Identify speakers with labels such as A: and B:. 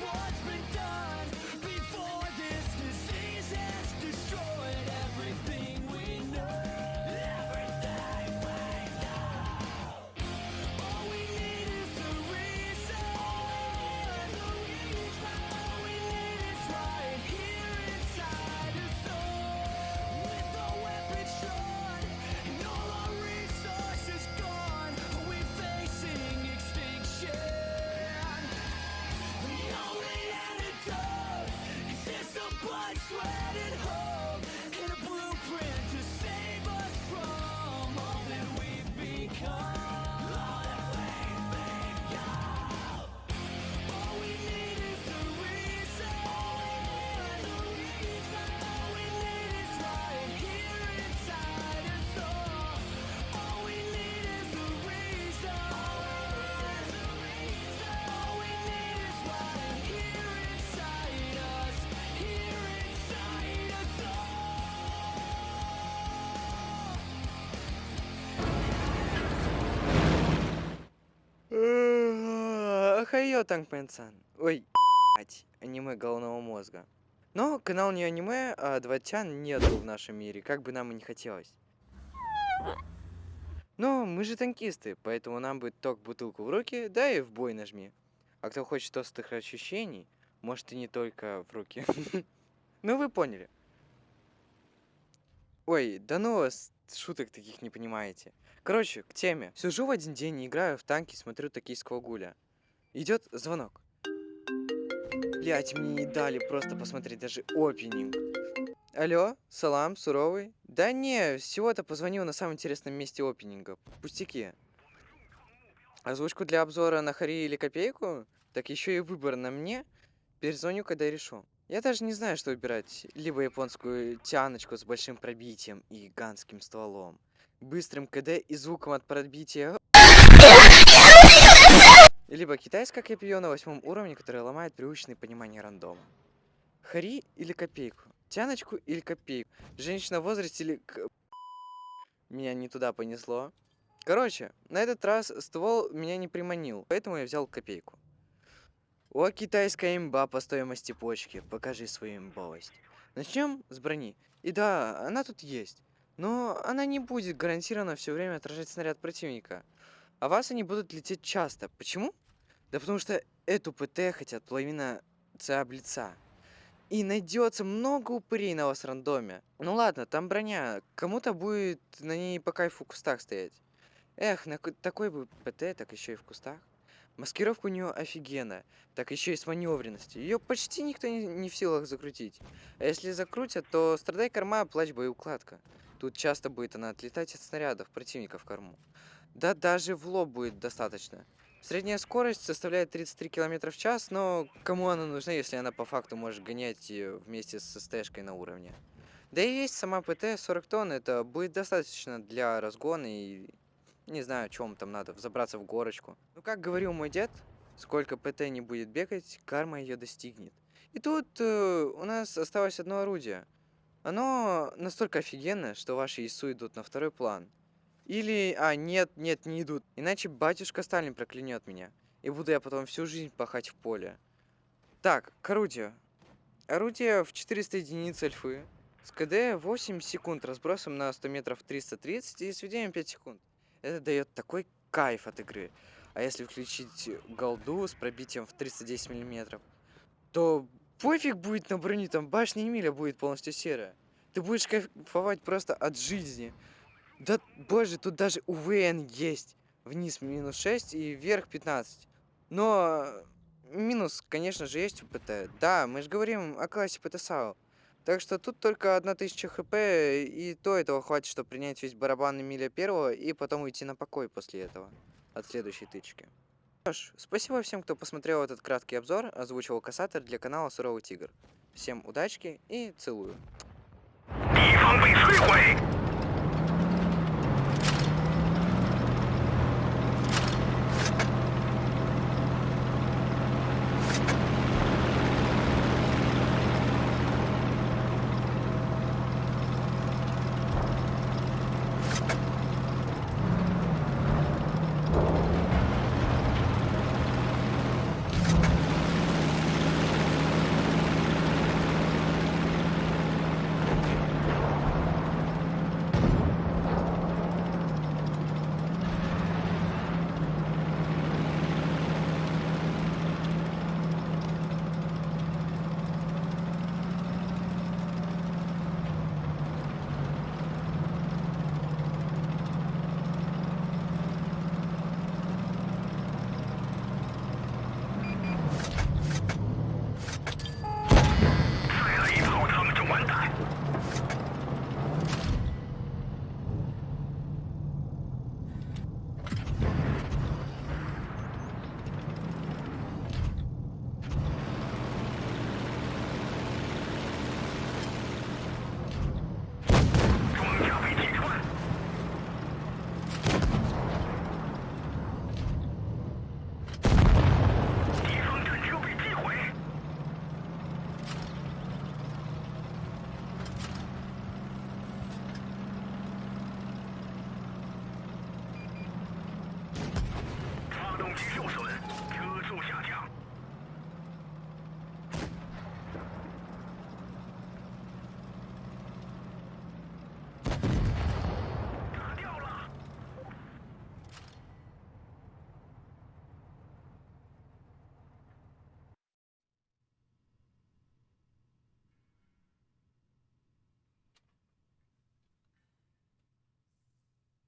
A: what's been done
B: Хайо Тангпен-сан. Ой, аниме головного мозга. Но канал не аниме, а дватян нету в нашем мире, как бы нам и не хотелось. Но мы же танкисты, поэтому нам бы ток бутылку в руки, да и в бой нажми. А кто хочет острых ощущений, может и не только в руки. Ну вы поняли. Ой, да ну вас шуток таких не понимаете. Короче, к теме. Сижу в один день, играю в танки, смотрю токийского гуля. Идет звонок. Блять, мне не дали просто посмотреть даже опенинг. Алло, салам, суровый? Да не, всего-то позвонил на самом интересном месте опенинга. Пустяки. Озвучку для обзора на Хари или Копейку? Так еще и выбор на мне. Перезвоню, когда решу. Я даже не знаю, что выбирать. Либо японскую тяночку с большим пробитием и гигантским стволом. Быстрым КД и звуком от пробития. Либо китайское копье на восьмом уровне, которое ломает привычное понимание рандома. Хари или копейку? Тяночку или копейку? Женщина в возрасте или... Меня не туда понесло. Короче, на этот раз ствол меня не приманил, поэтому я взял копейку. О, китайская имба по стоимости почки, покажи свою имбовость. Начнем с брони. И да, она тут есть. Но она не будет гарантированно все время отражать снаряд противника. А вас они будут лететь часто. Почему? Да потому что эту ПТ хотят половина ЦА лица. И найдется много упырей на вас рандоме. Ну ладно, там броня. Кому-то будет на ней по кайфу в кустах стоять. Эх, на такой бы ПТ, так еще и в кустах. Маскировка у нее офигенная, так еще и с маневренностью. Ее почти никто не, не в силах закрутить. А если закрутят, то страдай корма, плачь боеукладка. Тут часто будет она отлетать от снарядов противника в корму. Да даже в лоб будет достаточно. Средняя скорость составляет 33 км в час, но кому она нужна, если она по факту может гонять вместе с СТшкой на уровне? Да и есть сама ПТ 40 тонн, это будет достаточно для разгона и не знаю, чем там надо, взобраться в горочку. Ну, как говорил мой дед, сколько ПТ не будет бегать, карма ее достигнет. И тут э, у нас осталось одно орудие. Оно настолько офигенное, что ваши ИСУ идут на второй план. Или, а, нет, нет, не идут. Иначе батюшка Сталин проклянет меня. И буду я потом всю жизнь пахать в поле. Так, к орудию. Орудие в 400 единиц альфы. С КД 8 секунд разбросом на 100 метров 330 и сведением 5 секунд. Это дает такой кайф от игры. А если включить голду с пробитием в 310 миллиметров, то пофиг будет на броню, там башня Эмиля будет полностью серая. Ты будешь кайфовать просто от жизни. Да, боже, тут даже УВН есть. Вниз минус 6 и вверх 15. Но э, минус, конечно же, есть у ПТ. Да, мы же говорим о классе ПТСАУ. Так что тут только 1000 хп, и то этого хватит, чтобы принять весь барабан Эмиля первого, и потом уйти на покой после этого, от следующей тычки. Что ж, спасибо всем, кто посмотрел этот краткий обзор, озвучивал Кассатор для канала Суровый Тигр. Всем удачки и целую.